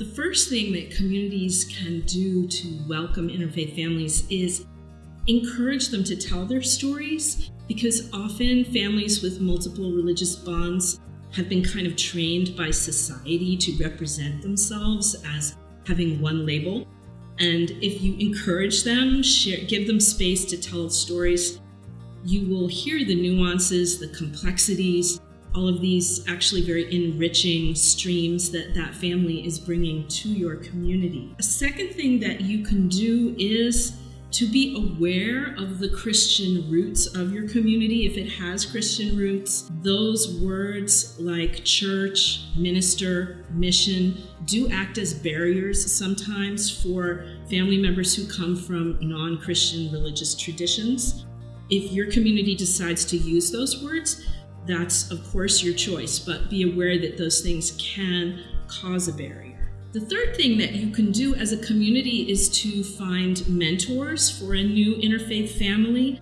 The first thing that communities can do to welcome interfaith families is encourage them to tell their stories because often families with multiple religious bonds have been kind of trained by society to represent themselves as having one label. And if you encourage them, share, give them space to tell stories, you will hear the nuances, the complexities, all of these actually very enriching streams that that family is bringing to your community. A second thing that you can do is to be aware of the Christian roots of your community, if it has Christian roots. Those words like church, minister, mission do act as barriers sometimes for family members who come from non Christian religious traditions. If your community decides to use those words, that's of course your choice, but be aware that those things can cause a barrier. The third thing that you can do as a community is to find mentors for a new interfaith family.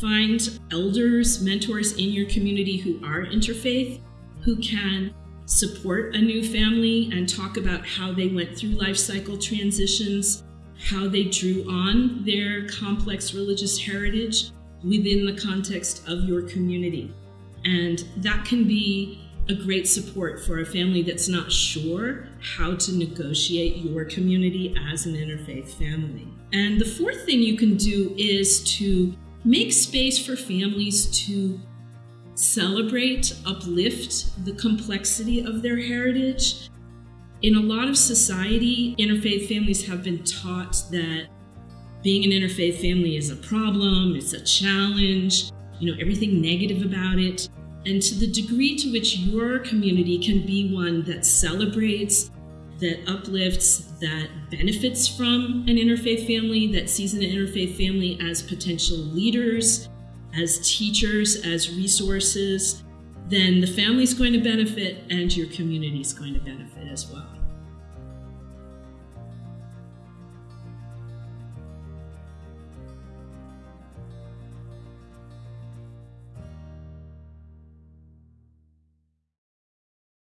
Find elders, mentors in your community who are interfaith, who can support a new family and talk about how they went through life cycle transitions, how they drew on their complex religious heritage within the context of your community. And that can be a great support for a family that's not sure how to negotiate your community as an interfaith family. And the fourth thing you can do is to make space for families to celebrate, uplift the complexity of their heritage. In a lot of society, interfaith families have been taught that being an interfaith family is a problem, it's a challenge, you know, everything negative about it. And to the degree to which your community can be one that celebrates, that uplifts, that benefits from an interfaith family, that sees an interfaith family as potential leaders, as teachers, as resources, then the family's going to benefit and your community is going to benefit as well.